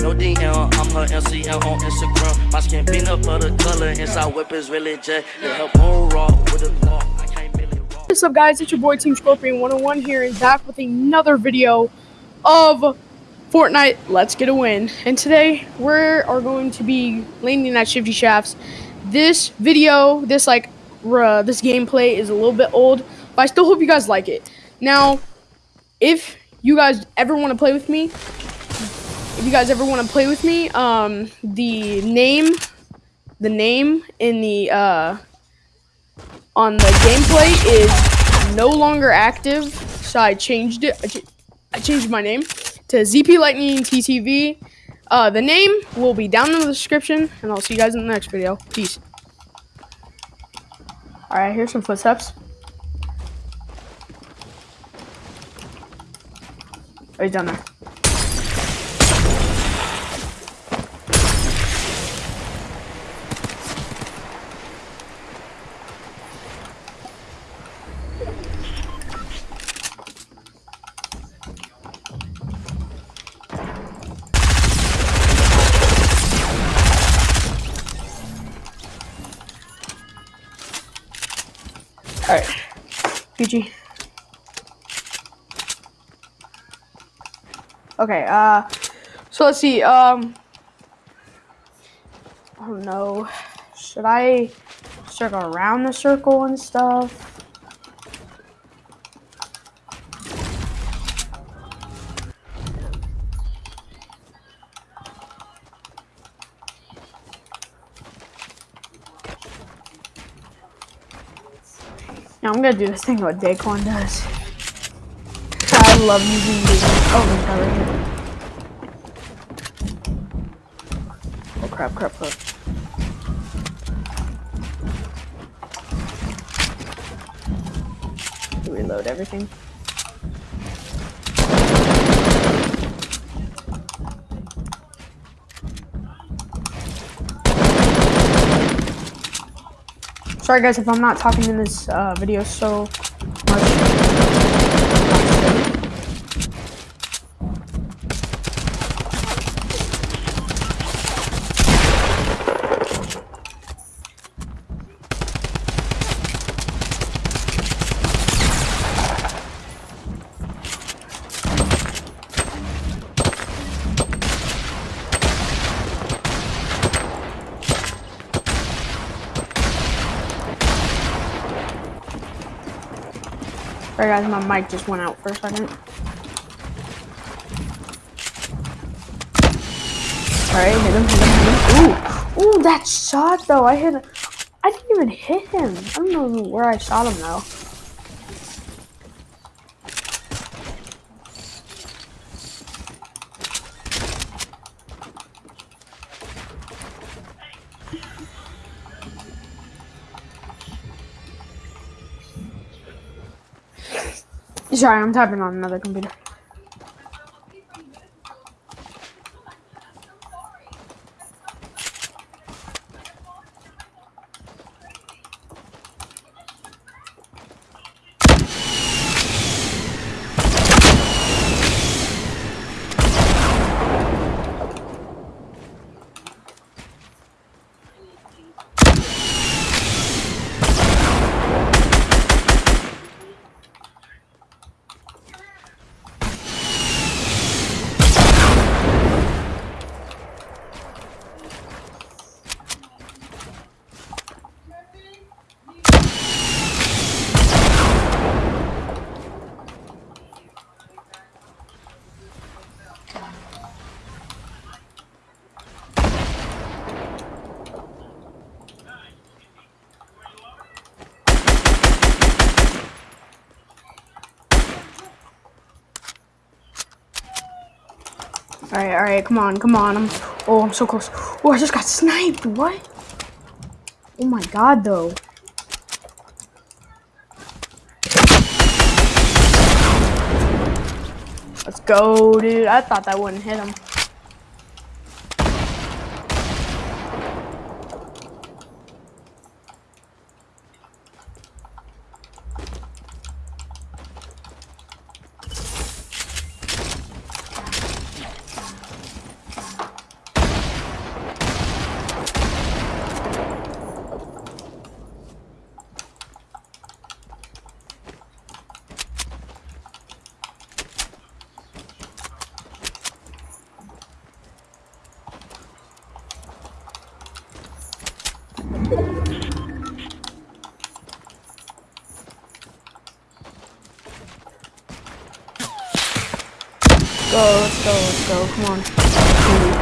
No DM, I'm her MCM on Instagram. My skin peanut butter color, inside weapons really jet. Her bone raw with a law. What's up, guys? It's your boy Team Scorpion 101 here and back with another video of Fortnite Let's Get a Win. And today we are going to be landing at Shifty Shafts. This video, this like uh, this gameplay is a little bit old, but I still hope you guys like it. Now, if you guys ever want to play with me, if you guys ever want to play with me, um, the name, the name in the uh, on the gameplay is no longer active, so I changed it. I, ch I changed my name to ZP Lightning TTV. Uh, the name will be down in the description, and I'll see you guys in the next video. Peace. All right, here's some footsteps. Oh, he's down there. Alright. PG. Okay, uh, so let's see, um, I don't know, should I circle around the circle and stuff? Now I'm gonna do this thing what Daequan does. Love using these. Oh here. Oh crap, crap, crap. Reload everything. Sorry guys if I'm not talking in this uh, video so Alright guys, my mic just went out for a second. Alright, hit him, hit him, hit him. Ooh, ooh, that shot though, I hit I didn't even hit him. I don't know where I shot him though. Sorry, I'm typing on another computer. Alright, alright, come on, come on. I'm oh I'm so close. Oh I just got sniped. What? Oh my god though. Let's go, dude. I thought that wouldn't hit him. Go, let's go, let's go. Come on.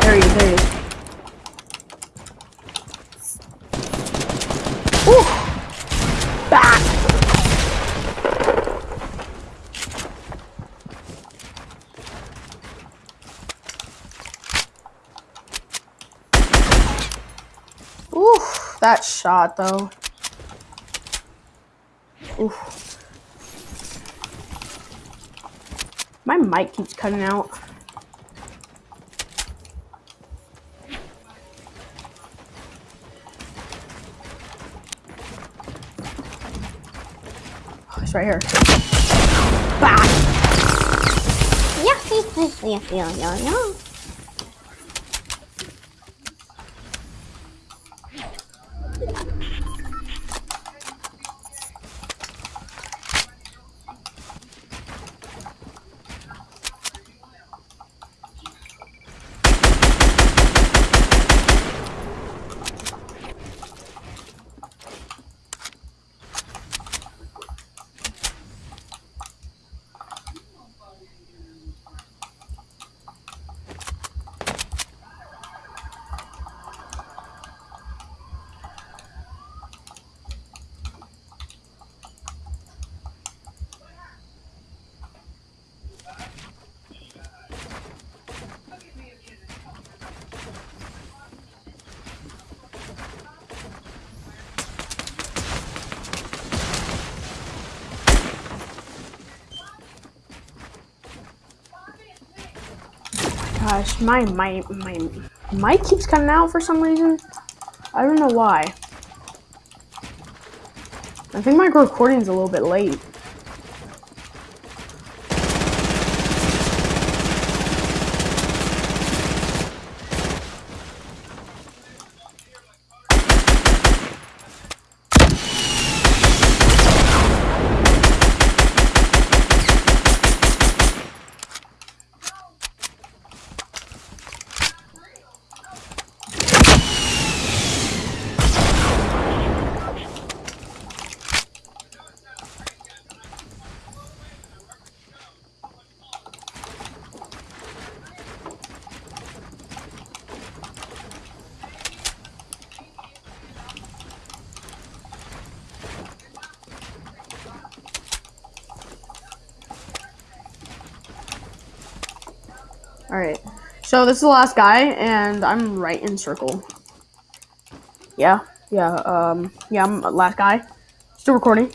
There he is, there he is. Ooh! Back! Ooh, that shot though. Ooh. My mic keeps cutting out. Oh, it's right here. Back! Yeah, yeah, yeah, yeah, yeah. Gosh, my my my mic keeps coming out for some reason. I don't know why. I think my recording's a little bit late. Alright. So this is the last guy, and I'm right in circle. Yeah, yeah, um, yeah, I'm last guy. Still recording.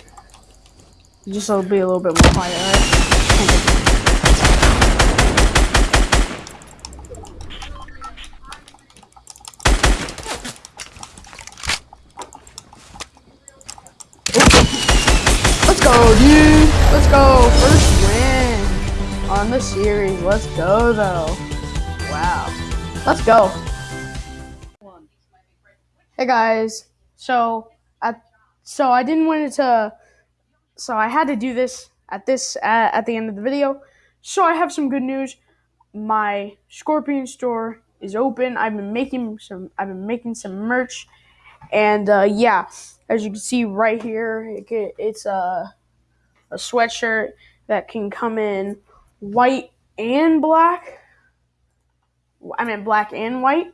Just so it'll be a little bit more quiet, alright? Let's go, dude. Let's go. First on the series. Let's go, though. Wow. Let's go. Hey guys. So, at so I didn't want it to. So I had to do this at this at, at the end of the video. So I have some good news. My Scorpion store is open. I've been making some. I've been making some merch, and uh, yeah, as you can see right here, it, it's a a sweatshirt that can come in white and black. I mean black and white.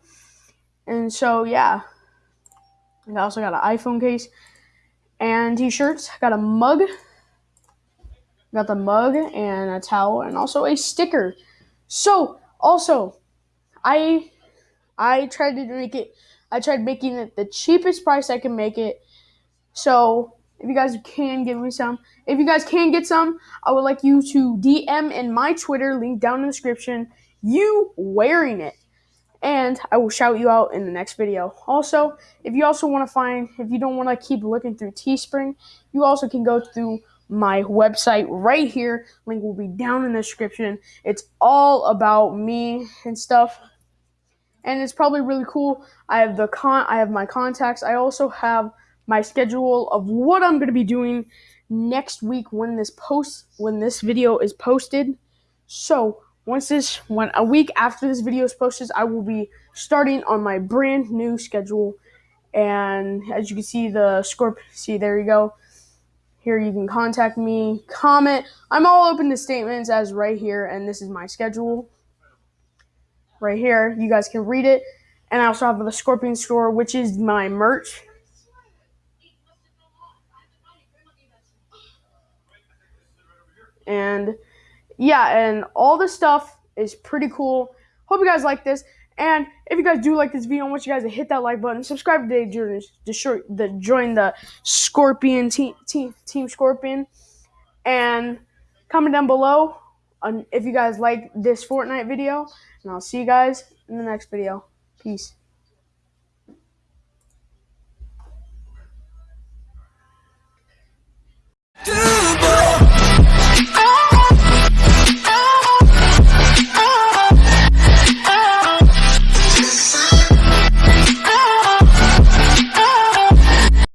And so yeah. I also got an iPhone case and t-shirts. Got a mug. Got the mug and a towel and also a sticker. So also I I tried to make it I tried making it the cheapest price I can make it. So if you guys can give me some, if you guys can get some, I would like you to DM in my Twitter, link down in the description, you wearing it. And I will shout you out in the next video. Also, if you also want to find, if you don't want to keep looking through Teespring, you also can go through my website right here. Link will be down in the description. It's all about me and stuff. And it's probably really cool. I have the con I have my contacts. I also have my schedule of what I'm going to be doing next week when this post when this video is posted. So, once this when a week after this video is posted, I will be starting on my brand new schedule And as you can see, the Scorp. See, there you go. Here you can contact me, comment. I'm all open to statements as right here, and this is my schedule. Right here, you guys can read it. And I also have the Scorpion store, which is my merch. And yeah, and all this stuff is pretty cool. Hope you guys like this. And if you guys do like this video, I want you guys to hit that like button, subscribe today, join the, the join the Scorpion team, team, team Scorpion, and comment down below if you guys like this Fortnite video. And I'll see you guys in the next video. Peace.